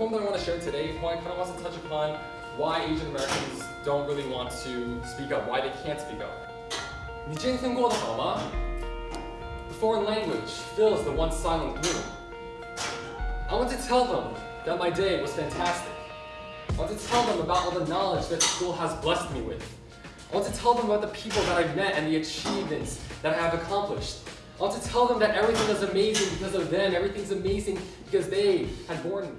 poem that I want to share today, poem kind of wants to touch upon why Asian Americans don't really want to speak up, why they can't speak up. 你今天过得好吗? The foreign language fills the once silent gloom. I want to tell them that my day was fantastic. I want to tell them about all the knowledge that school has blessed me with. I want to tell them about the people that I've met and the achievements that I have accomplished. I want to tell them that everything is amazing because of them. Everything's amazing because they had born me.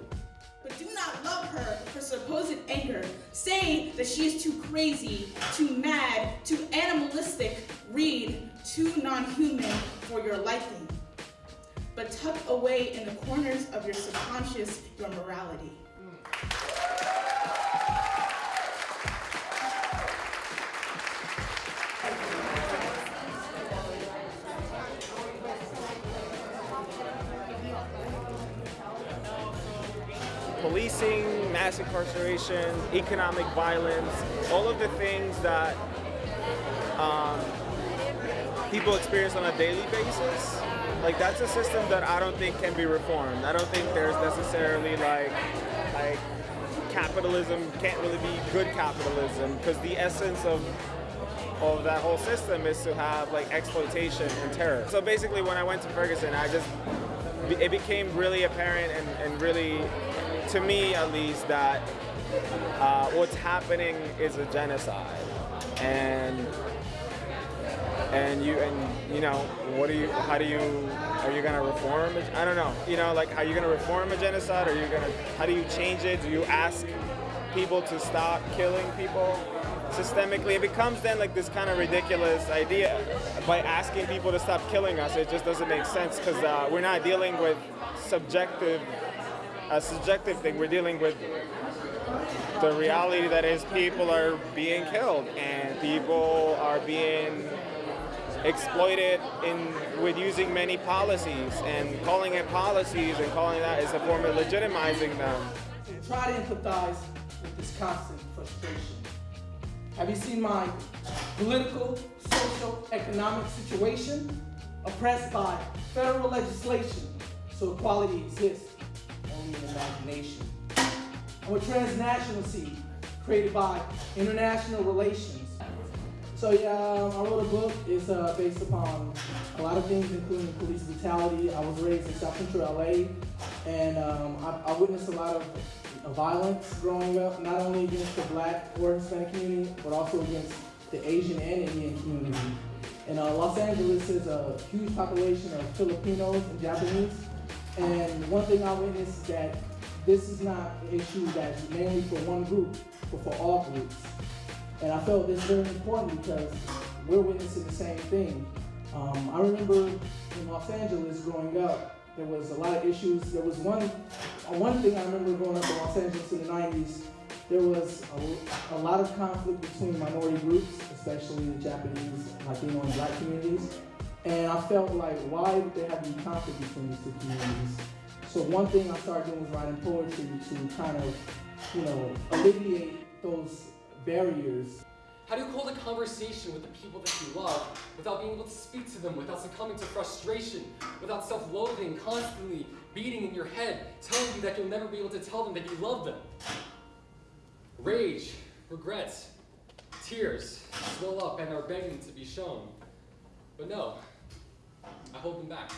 That she is too crazy, too mad, too animalistic, read, too non-human for your liking. But tuck away in the corners of your subconscious your morality. Policing, mass incarceration, economic violence, all of the things that um, people experience on a daily basis, like that's a system that I don't think can be reformed. I don't think there's necessarily like like capitalism can't really be good capitalism because the essence of of that whole system is to have like exploitation and terror. So basically when I went to Ferguson, I just it became really apparent and, and really to me at least, that uh, what's happening is a genocide, and and you and you know what do you how do you are you gonna reform? I don't know. You know like are you gonna reform a genocide? Are you gonna how do you change it? Do you ask people to stop killing people systemically it becomes then like this kind of ridiculous idea by asking people to stop killing us it just doesn't make sense because uh, we're not dealing with subjective a subjective thing. We're dealing with the reality that is people are being killed and people are being exploited in with using many policies and calling it policies and calling that is a form of legitimizing them. Try to empathize with this constant frustration. Have you seen my political, social, economic situation? Oppressed by federal legislation so equality exists only in imagination. I'm a transnational seed created by international relations. So yeah, um, I wrote a book. It's uh, based upon a lot of things, including police brutality. I was raised in South Central LA, and um, I, I, witnessed a lot of violence growing up, not only against the black or Hispanic community, but also against the Asian and Indian community. And uh, Los Angeles is a huge population of Filipinos and Japanese. And one thing I witnessed is that this is not an issue that's mainly for one group, but for all groups. And I felt this very important because we're witnessing the same thing. Um, I remember in Los Angeles growing up, there was a lot of issues. There was one, uh, one thing I remember growing up in Los Angeles in the 90s, there was a, a lot of conflict between minority groups, especially the Japanese, Latino, and black communities. And I felt like, why would there have to be conflict between these two communities? So one thing I started doing was writing poetry to kind of, you know, alleviate those barriers. How do you hold a conversation with the people that you love without being able to speak to them, without succumbing to frustration, without self-loathing, constantly beating in your head, telling you that you'll never be able to tell them that you love them? Rage, regrets, tears swell up and are begging to be shown. But no, I hold them back.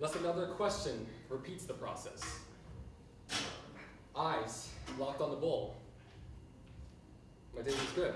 Lest another question repeats the process. Eyes locked on the bowl. My day was good.